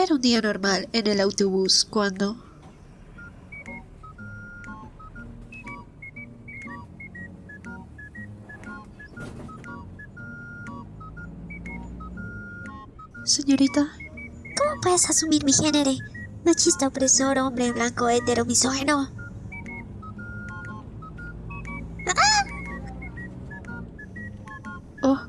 Era un día normal en el autobús cuando... Señorita, ¿Cómo puedes asumir mi género? Machista opresor, hombre blanco, hetero, misógeno. oh,